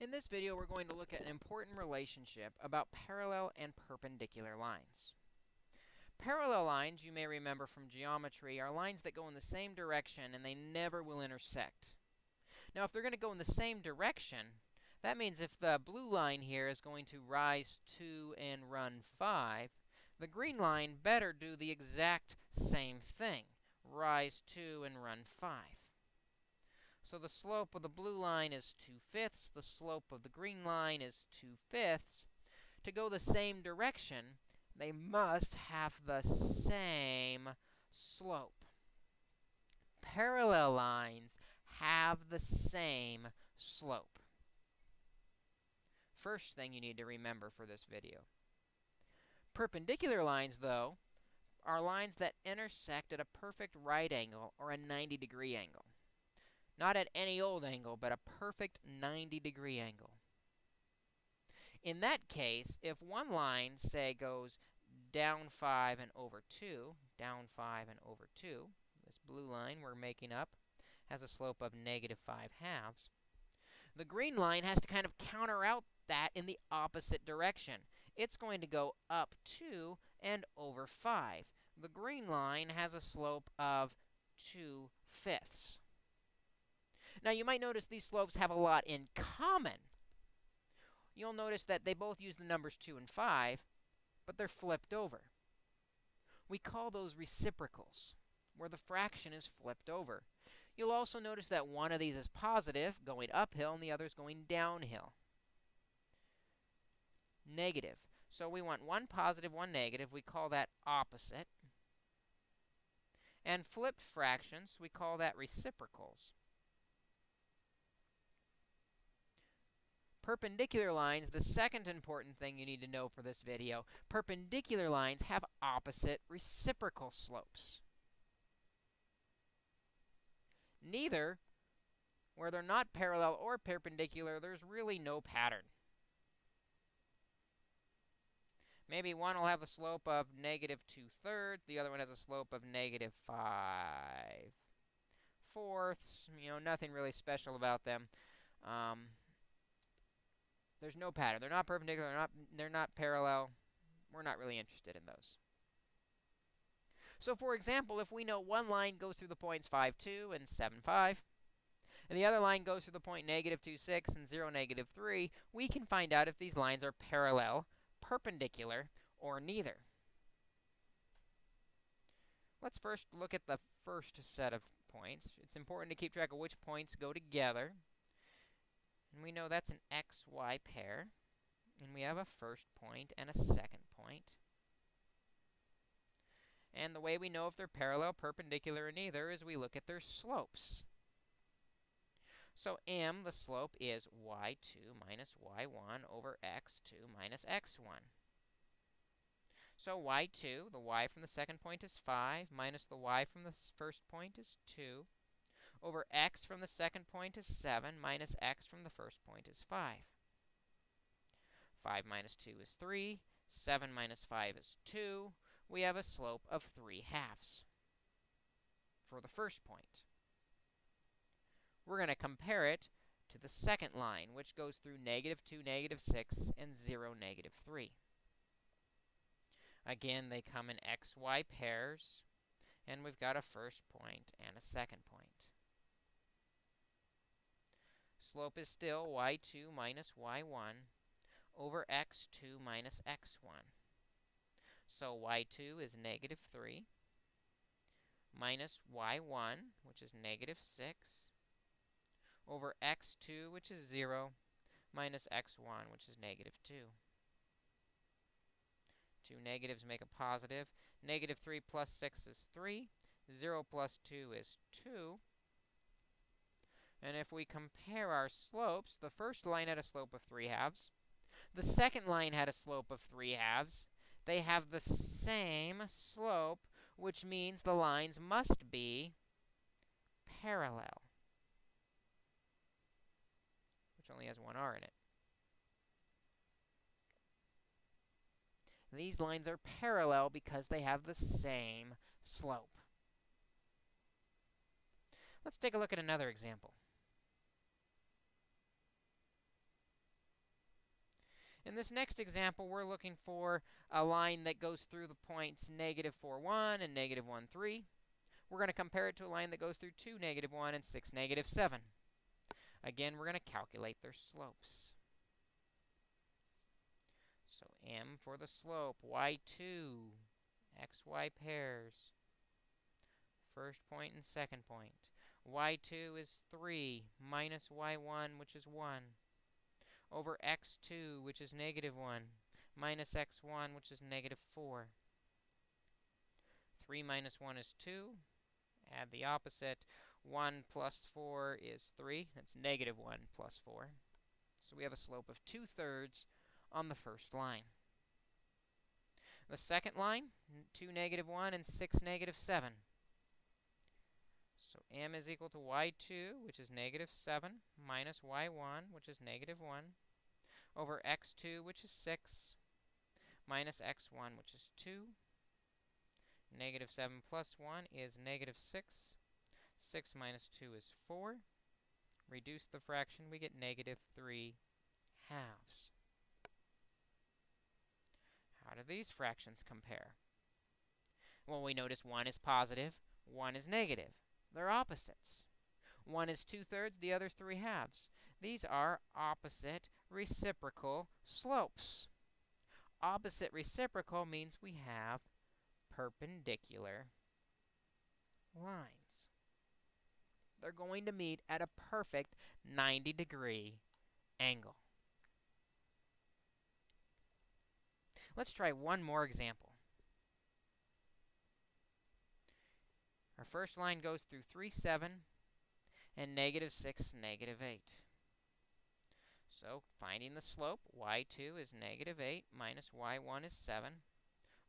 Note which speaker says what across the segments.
Speaker 1: In this video, we're going to look at an important relationship about parallel and perpendicular lines. Parallel lines, you may remember from geometry, are lines that go in the same direction and they never will intersect. Now, if they're going to go in the same direction, that means if the blue line here is going to rise 2 and run 5, the green line better do the exact same thing, rise 2 and run 5. So the slope of the blue line is 2 fifths. The slope of the green line is 2 fifths. To go the same direction, they must have the same slope. Parallel lines have the same slope. First thing you need to remember for this video. Perpendicular lines, though, are lines that intersect at a perfect right angle or a 90 degree angle. Not at any old angle, but a perfect 90 degree angle. In that case, if one line, say, goes down 5 and over 2, down 5 and over 2, this blue line we're making up has a slope of negative 5 halves. The green line has to kind of counter out that in the opposite direction. It's going to go up 2 and over 5. The green line has a slope of 2 fifths. Now, you might notice these slopes have a lot in common. You'll notice that they both use the numbers 2 and 5, but they're flipped over. We call those reciprocals, where the fraction is flipped over. You'll also notice that one of these is positive, going uphill, and the other is going downhill. Negative. So we want one positive, one negative. We call that opposite. And flipped fractions, we call that reciprocals. Perpendicular lines, the second important thing you need to know for this video, perpendicular lines have opposite reciprocal slopes. Neither, where they're not parallel or perpendicular, there's really no pattern. Maybe one will have a slope of negative 2 thirds, the other one has a slope of negative 5 fourths. You know, nothing really special about them. Um, there's no pattern. They're not perpendicular. They're not, they're not parallel. We're not really interested in those. So for example, if we know one line goes through the points 5, 2 and 7, 5, and the other line goes through the point negative 2, 6 and 0, negative 3, we can find out if these lines are parallel, perpendicular, or neither. Let's first look at the first set of points. It's important to keep track of which points go together. And we know that's an xy pair. And we have a first point and a second point. And the way we know if they're parallel, perpendicular, or neither is we look at their slopes. So m, the slope, is y2 minus y1 over x2 minus x1. So y2, the y from the second point is 5, minus the y from the first point is 2 over x from the second point is 7, minus x from the first point is 5. 5 minus 2 is 3. 7 minus 5 is 2. We have a slope of 3 halves for the first point. We're going to compare it to the second line, which goes through negative 2, negative 6, and 0, negative 3. Again, they come in xy pairs, and we've got a first point and a second point. Slope is still y2 minus y1 over x2 minus x1. So y2 is negative 3 minus y1, which is negative 6, over x2, which is 0, minus x1, which is negative 2. Two negatives make a positive. Negative 3 plus 6 is 3. 0 plus 2 is 2. And if we compare our slopes, the first line had a slope of 3 halves. The second line had a slope of 3 halves. They have the same slope, which means the lines must be parallel, which only has one r in it. These lines are parallel because they have the same slope. Let's take a look at another example. In this next example, we're looking for a line that goes through the points negative 4, 1 and negative 1, 3. We're going to compare it to a line that goes through 2, negative 1 and 6, negative 7. Again, we're going to calculate their slopes. So m for the slope, y2, xy pairs. First point and second point. y2 is 3 minus y1, which is 1, over x2, which is negative 1, minus x1, which is negative 4. 3 minus 1 is 2. Add the opposite. 1 plus 4 is 3. That's negative 1 plus 4. So we have a slope of 2 thirds on the first line. The second line, 2 negative 1 and 6 negative 7. So m is equal to y2, which is negative 7, minus y1, which is negative 1, over x2, which is 6, minus x1, which is 2. Negative 7 plus 1 is negative 6. 6 minus 2 is 4. Reduce the fraction, we get negative 3 halves. How do these fractions compare? Well, we notice one is positive, one is negative. They're opposites. One is 2 thirds, the other 3 halves. These are opposite reciprocal slopes. Opposite reciprocal means we have perpendicular lines. They're going to meet at a perfect 90 degree angle. Let's try one more example. Our first line goes through 3, 7, and negative 6, negative 8. So finding the slope, y2 is negative 8 minus y1 is 7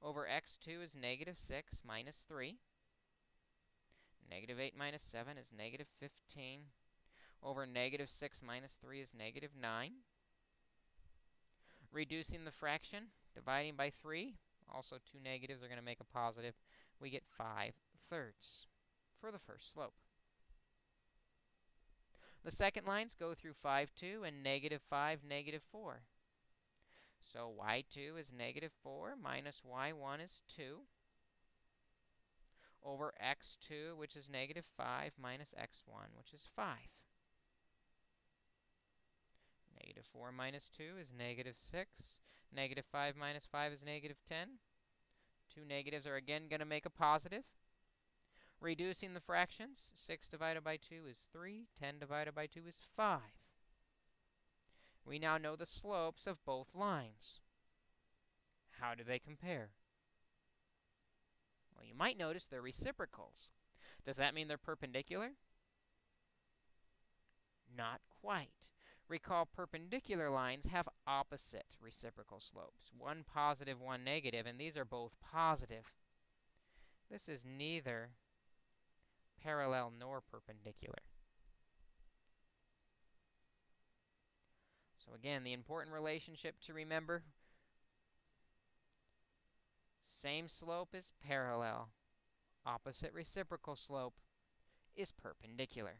Speaker 1: over x2 is negative 6 minus 3. Negative 8 minus 7 is negative 15 over negative 6 minus 3 is negative 9. Reducing the fraction, dividing by 3, also two negatives are going to make a positive, we get 5 thirds for the first slope. The second lines go through 5, 2 and negative 5, negative 4. So y2 is negative 4 minus y1 is 2 over x2, which is negative 5, minus x1, which is 5. Negative 4 minus 2 is negative 6. Negative 5 minus 5 is negative 10. Two negatives are again going to make a positive. Reducing the fractions, 6 divided by 2 is 3, 10 divided by 2 is 5. We now know the slopes of both lines. How do they compare? Well, you might notice they're reciprocals. Does that mean they're perpendicular? Not quite. Recall perpendicular lines have opposite reciprocal slopes. One positive, one negative, and these are both positive. This is neither parallel nor perpendicular. So again, the important relationship to remember, same slope is parallel. Opposite reciprocal slope is perpendicular.